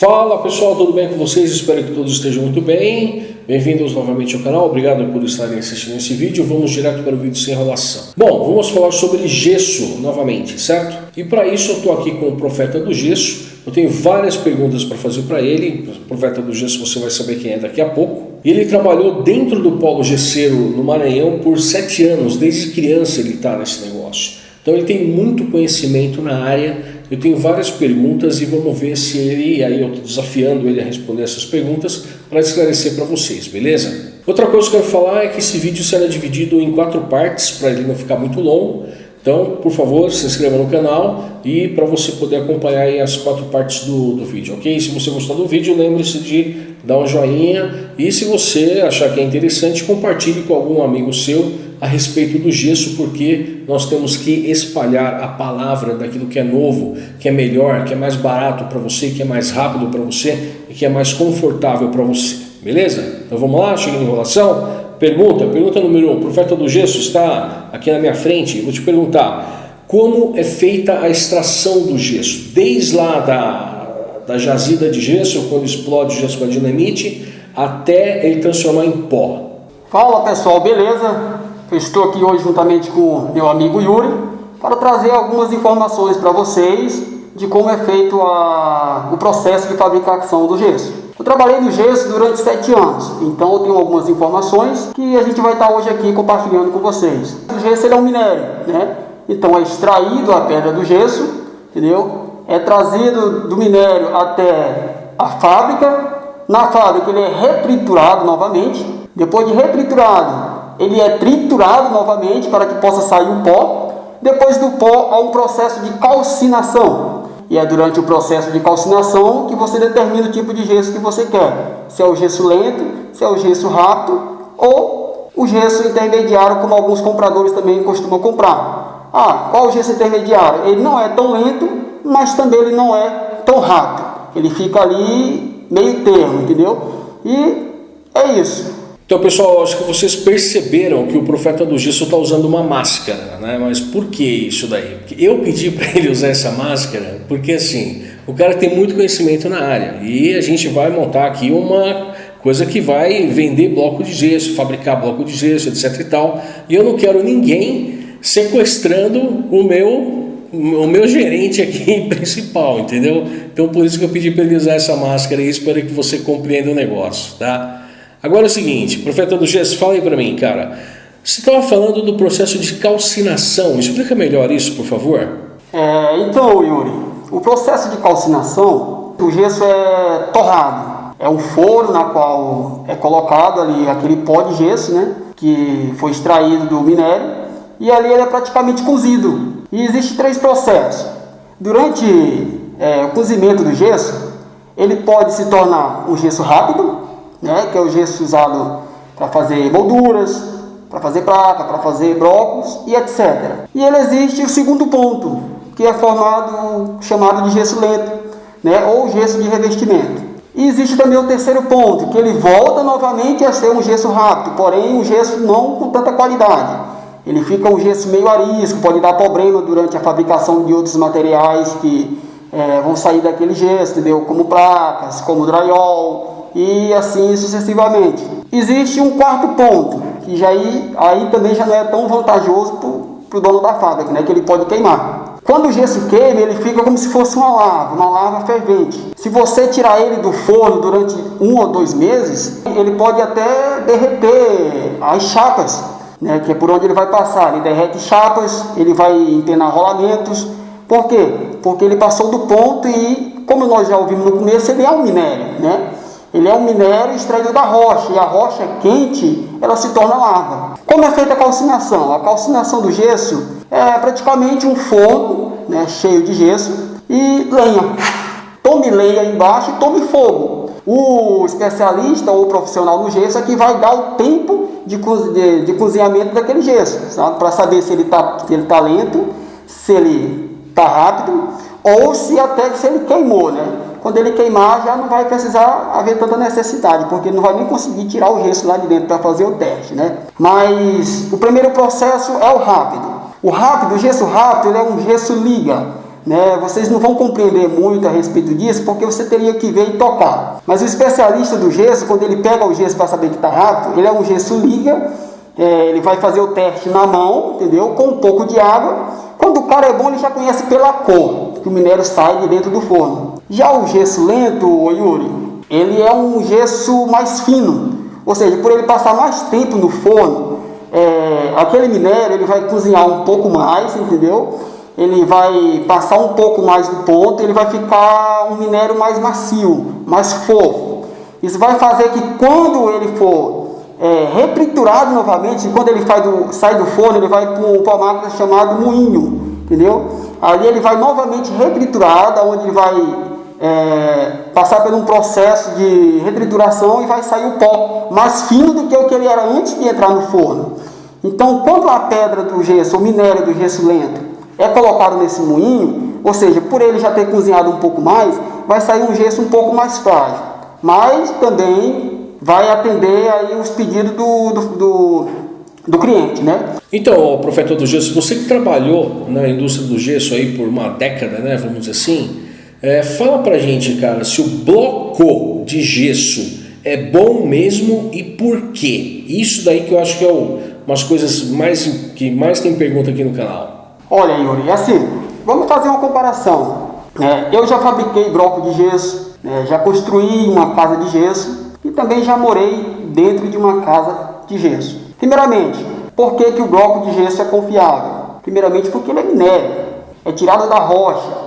Fala pessoal, tudo bem com vocês? Espero que todos estejam muito bem. Bem-vindos novamente ao canal, obrigado por estarem assistindo esse vídeo. Vamos direto para o vídeo sem enrolação. Bom, vamos falar sobre gesso novamente, certo? E para isso eu estou aqui com o Profeta do Gesso. Eu tenho várias perguntas para fazer para ele. O Profeta do Gesso você vai saber quem é daqui a pouco. Ele trabalhou dentro do polo gesseiro no Maranhão por sete anos, desde criança ele está nesse negócio. Então ele tem muito conhecimento na área eu tenho várias perguntas e vamos ver se ele, aí eu estou desafiando ele a responder essas perguntas para esclarecer para vocês, beleza? Outra coisa que eu quero falar é que esse vídeo será dividido em quatro partes para ele não ficar muito longo. Então, por favor, se inscreva no canal e para você poder acompanhar as quatro partes do, do vídeo, ok? Se você gostar do vídeo, lembre-se de dar um joinha e se você achar que é interessante, compartilhe com algum amigo seu a respeito do gesso, porque nós temos que espalhar a palavra daquilo que é novo, que é melhor, que é mais barato para você, que é mais rápido para você e que é mais confortável para você. Beleza? Então vamos lá, chega em enrolação. Pergunta, pergunta número um. O profeta do gesso está aqui na minha frente. Vou te perguntar, como é feita a extração do gesso? Desde lá da, da jazida de gesso, quando explode o gesso com a dinamite, até ele transformar em pó. Fala pessoal, beleza? Estou aqui hoje juntamente com meu amigo Yuri para trazer algumas informações para vocês de como é feito a, o processo de fabricação do gesso. Eu trabalhei no gesso durante sete anos, então eu tenho algumas informações que a gente vai estar hoje aqui compartilhando com vocês. O gesso é um minério, né? Então é extraído a pedra do gesso, entendeu? É trazido do minério até a fábrica. Na fábrica ele é retriturado novamente. Depois de retriturado, ele é triturado novamente para que possa sair o pó. Depois do pó, há um processo de calcinação. E é durante o processo de calcinação que você determina o tipo de gesso que você quer. Se é o gesso lento, se é o gesso rápido ou o gesso intermediário, como alguns compradores também costumam comprar. Ah, qual o gesso intermediário? Ele não é tão lento, mas também ele não é tão rápido. Ele fica ali meio termo, entendeu? E é isso. Então, pessoal, acho que vocês perceberam que o profeta do gesso está usando uma máscara, né? Mas por que isso daí? Eu pedi para ele usar essa máscara porque, assim, o cara tem muito conhecimento na área e a gente vai montar aqui uma coisa que vai vender bloco de gesso, fabricar bloco de gesso, etc e tal. E eu não quero ninguém sequestrando o meu o meu gerente aqui principal, entendeu? Então por isso que eu pedi para ele usar essa máscara e espero que você compreenda o negócio, tá? Agora é o seguinte, profeta do gesso, fala aí para mim, cara. Você estava falando do processo de calcinação. Explica melhor isso, por favor. É, então, Yuri, o processo de calcinação, o gesso é torrado. É um forno na qual é colocado ali aquele pó de gesso, né? Que foi extraído do minério. E ali ele é praticamente cozido. E existem três processos. Durante é, o cozimento do gesso, ele pode se tornar um gesso rápido, né, que é o gesso usado para fazer molduras, para fazer placa, para fazer blocos e etc. E ele existe o segundo ponto, que é formado, chamado de gesso lento, né, ou gesso de revestimento. E existe também o terceiro ponto, que ele volta novamente a ser um gesso rápido, porém um gesso não com tanta qualidade. Ele fica um gesso meio arisco, pode dar problema durante a fabricação de outros materiais que é, vão sair daquele gesso, entendeu? Como placas, como drywall, e assim sucessivamente. Existe um quarto ponto, que já aí, aí também já não é tão vantajoso para o dono da fábrica, né, que ele pode queimar. Quando o gesso queima, ele fica como se fosse uma lava, uma lava fervente. Se você tirar ele do forno durante um ou dois meses, ele pode até derreter as chapas, né, que é por onde ele vai passar. Ele derrete chapas, ele vai empenar rolamentos. Por quê? Porque ele passou do ponto e, como nós já ouvimos no começo, ele é um minério, né? Ele é um minério extraído da rocha, e a rocha quente, ela se torna lava. Como é feita a calcinação? A calcinação do gesso é praticamente um fogo né, cheio de gesso e lenha. Tome lenha embaixo e tome fogo. O especialista ou profissional no gesso é que vai dar o tempo de, de, de cozinhamento daquele gesso, para saber se ele está tá lento, se ele está rápido ou se até se ele queimou, né? Quando ele queimar, já não vai precisar haver tanta necessidade, porque não vai nem conseguir tirar o gesso lá de dentro para fazer o teste, né? Mas o primeiro processo é o rápido. O rápido, o gesso rápido, é um gesso liga, né, vocês não vão compreender muito a respeito disso, porque você teria que ver e tocar. Mas o especialista do gesso, quando ele pega o gesso para saber que está rápido, ele é um gesso liga, é, ele vai fazer o teste na mão, entendeu? Com um pouco de água. Quando o cara é bom, ele já conhece pela cor que o minério sai de dentro do forno. Já o gesso lento, Yuri, ele é um gesso mais fino, ou seja, por ele passar mais tempo no forno, é, aquele minério ele vai cozinhar um pouco mais, entendeu? Ele vai passar um pouco mais do ponto, ele vai ficar um minério mais macio, mais fofo. Isso vai fazer que quando ele for é, novamente, quando ele do, sai do forno, ele vai para uma máquina chamada moinho, entendeu? Ali ele vai novamente retriturado, onde ele vai é, passar por um processo de retrituração e vai sair o pó mais fino do que o que ele era antes de entrar no forno. Então, quando a pedra do gesso, o minério do gesso lento, é colocado nesse moinho, ou seja, por ele já ter cozinhado um pouco mais, vai sair um gesso um pouco mais frágil. Mas também vai atender aí os pedidos do, do, do, do cliente, né? Então, profeta do gesso, você que trabalhou na indústria do gesso aí por uma década, né, vamos dizer assim, é, fala pra gente, cara, se o bloco de gesso é bom mesmo e por quê? Isso daí que eu acho que é o, umas coisas mais que mais tem pergunta aqui no canal. Olha, Yuri, assim, vamos fazer uma comparação. É, eu já fabriquei bloco de gesso, é, já construí uma casa de gesso e também já morei dentro de uma casa de gesso. Primeiramente, por que, que o bloco de gesso é confiável? Primeiramente porque ele é minério, é tirado da rocha,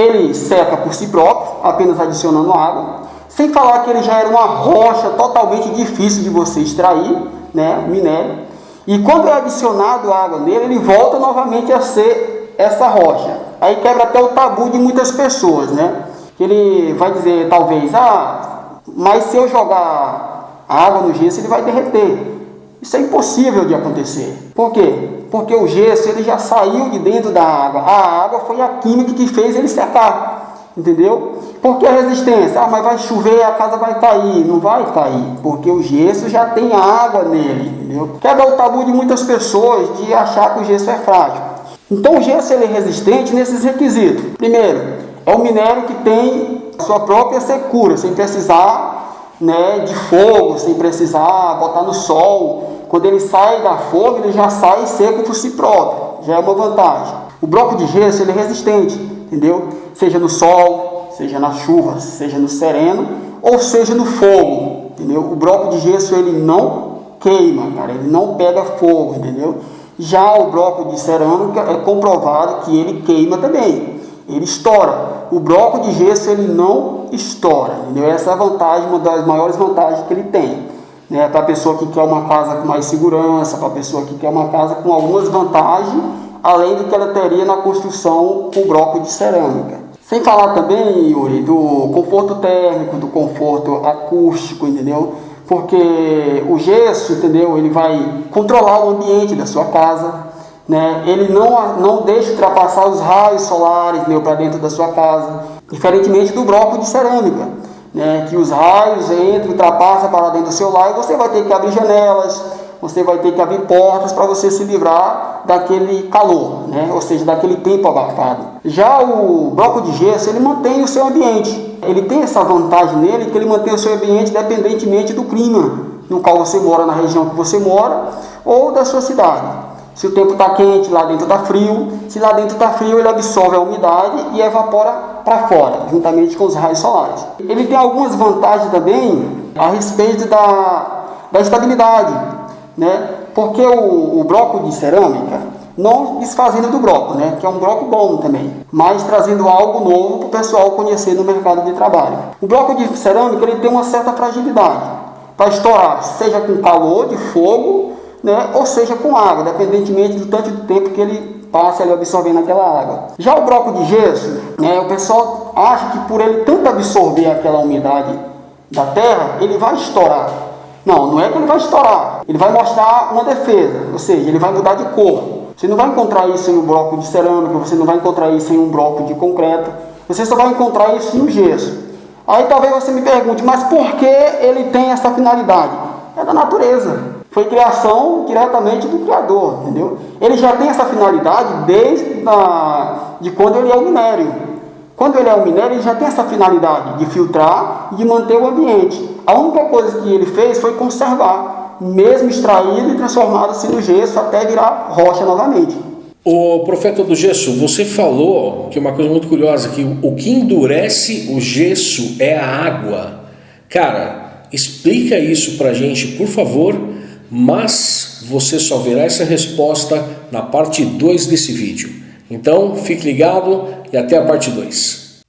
ele seca por si próprio, apenas adicionando água. Sem falar que ele já era uma rocha totalmente difícil de você extrair, né, minério. E quando é adicionado água nele, ele volta novamente a ser essa rocha. Aí quebra até o tabu de muitas pessoas, né? Ele vai dizer, talvez, ah, mas se eu jogar água no gesso, ele vai derreter. Isso é impossível de acontecer. Por quê? Porque o gesso ele já saiu de dentro da água. A água foi a química que fez ele secar. Entendeu? Porque a resistência? Ah, mas vai chover, a casa vai cair. Não vai cair, porque o gesso já tem água nele. Entendeu? Quebra o tabu de muitas pessoas de achar que o gesso é frágil. Então o gesso ele é resistente nesses requisitos. Primeiro, é um minério que tem sua própria secura, sem precisar né, de fogo, sem precisar botar no sol. Quando ele sai da forma, ele já sai seco por si próprio. Já é uma vantagem. O bloco de gesso ele é resistente, entendeu? Seja no sol, seja na chuva, seja no sereno ou seja no fogo, entendeu? O bloco de gesso ele não queima, cara, ele não pega fogo, entendeu? Já o bloco de cerâmica é comprovado que ele queima também, ele estoura o bloco de gesso ele não estoura. Entendeu? Essa é a vantagem, uma das maiores vantagens que ele tem. Né? Para a pessoa que quer uma casa com mais segurança, para a pessoa que quer uma casa com algumas vantagens, além do que ela teria na construção com bloco de cerâmica. Sem falar também, Yuri, do conforto térmico, do conforto acústico, entendeu? Porque o gesso, entendeu? Ele vai controlar o ambiente da sua casa, né? ele não, não deixa ultrapassar os raios solares para dentro da sua casa, diferentemente do bloco de cerâmica, né? que os raios entram, ultrapassam para dentro do seu lar e você vai ter que abrir janelas, você vai ter que abrir portas para você se livrar daquele calor, né? ou seja, daquele tempo abafado. Já o bloco de gesso, ele mantém o seu ambiente. Ele tem essa vantagem nele, que ele mantém o seu ambiente independentemente do clima no qual você mora, na região que você mora, ou da sua cidade. Se o tempo está quente, lá dentro está frio. Se lá dentro está frio, ele absorve a umidade e evapora para fora, juntamente com os raios solares. Ele tem algumas vantagens também a respeito da, da estabilidade, né? porque o, o bloco de cerâmica, não desfazendo do bloco, né? que é um bloco bom também, mas trazendo algo novo para o pessoal conhecer no mercado de trabalho. O bloco de cerâmica ele tem uma certa fragilidade para estourar, seja com calor de fogo né, ou seja com água, dependentemente do tanto de tempo que ele passe ali absorvendo aquela água. Já o bloco de gesso, né, o pessoal acha que por ele tanto absorver aquela umidade da terra, ele vai estourar. Não, não é que ele vai estourar, ele vai mostrar uma defesa, ou seja, ele vai mudar de cor. Você não vai encontrar isso em um bloco de cerâmica, você não vai encontrar isso em um bloco de concreto, você só vai encontrar isso no gesso. Aí talvez você me pergunte, mas por que ele tem essa finalidade? É da natureza. Foi criação diretamente do Criador, entendeu? Ele já tem essa finalidade desde a, de quando ele é o minério. Quando ele é o minério, ele já tem essa finalidade de filtrar e de manter o ambiente. A única coisa que ele fez foi conservar, mesmo extraído e transformado assim no gesso até virar rocha novamente. O profeta do gesso, você falou que uma coisa muito curiosa, que o que endurece o gesso é a água. Cara, explica isso pra gente, por favor, mas você só verá essa resposta na parte 2 desse vídeo. Então, fique ligado e até a parte 2.